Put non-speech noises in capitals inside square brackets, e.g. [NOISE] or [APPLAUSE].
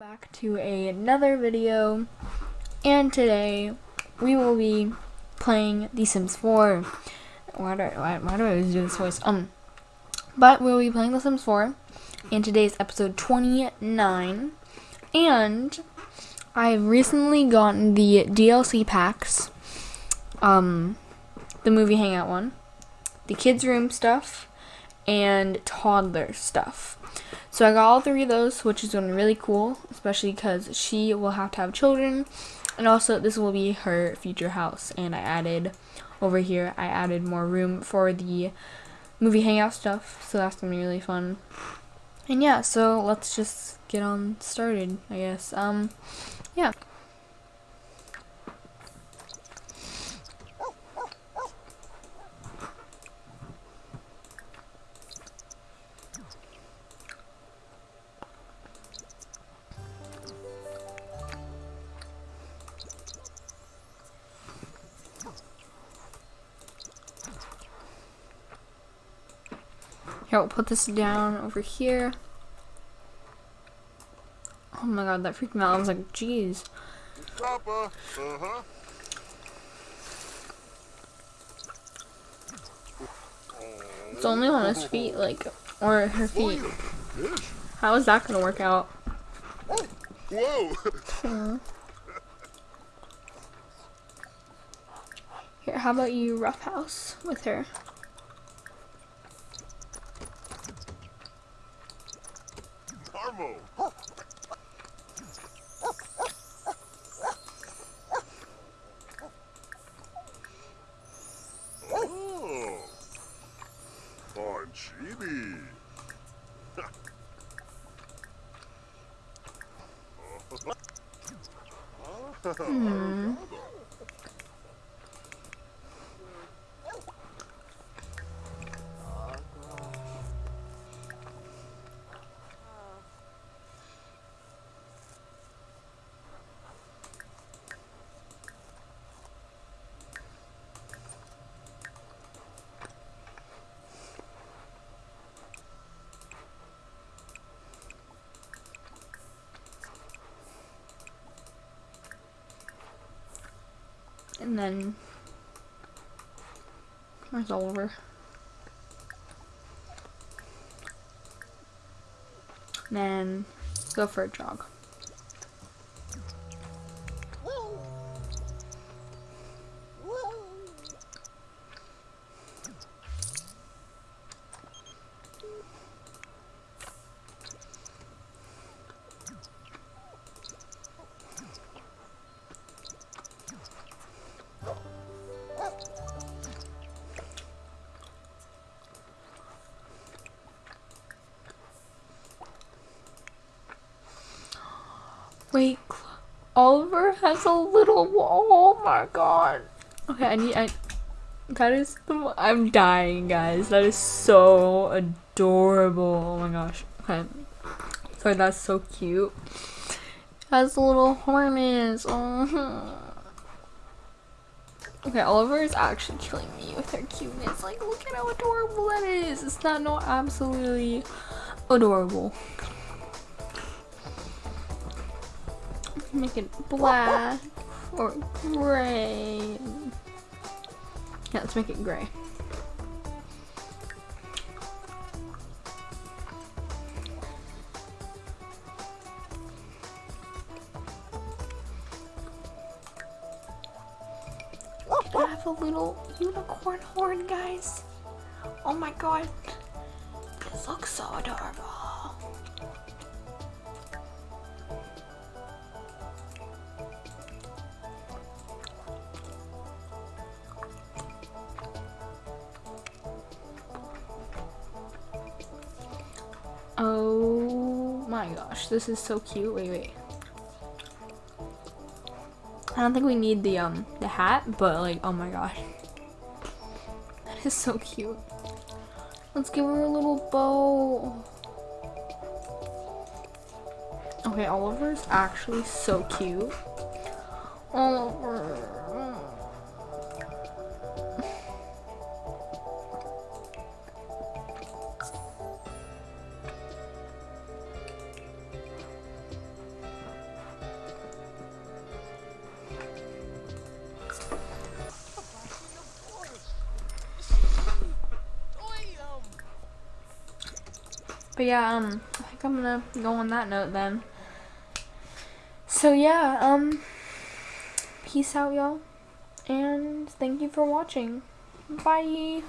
back to a, another video. And today we will be playing The Sims 4 why do I, why, why do I always do this voice? Um but we'll be playing The Sims 4 and today's episode 29 and I've recently gotten the DLC packs um the movie hangout one the kids room stuff and toddler stuff so I got all three of those, which is going to be really cool, especially because she will have to have children. And also, this will be her future house. And I added, over here, I added more room for the movie hangout stuff. So that's going to be really fun. And yeah, so let's just get on started, I guess. Um, yeah. Here, we'll put this down over here. Oh my god, that freaked me out. I was like, jeez. Papa, uh-huh. It's only on his feet, like, or her feet. How is that gonna work out? Whoa! Here, how about you roughhouse with her? Armo! Oh! Bonchini! [LAUGHS] Hmm. And then where's Oliver? And then go for a jog. Wait, Oliver has a little. Oh my god. Okay, I need. I. That is the. I'm dying, guys. That is so adorable. Oh my gosh. Okay. Sorry, that's so cute. Has a little horns. Oh. Mm-hmm. Okay, Oliver is actually killing me with her cuteness. Like, look at how adorable that is. It's not no absolutely adorable. Make it black or gray. Yeah, let's make it gray. I have a little unicorn horn, guys. Oh my god. This looks so adorable. Oh my gosh, this is so cute. Wait, wait. I don't think we need the um the hat, but like oh my gosh. That is so cute. Let's give her a little bow. Okay, Oliver's actually so cute. Oliver. But yeah, um, I think I'm gonna go on that note then. So yeah, um, peace out, y'all, and thank you for watching. Bye.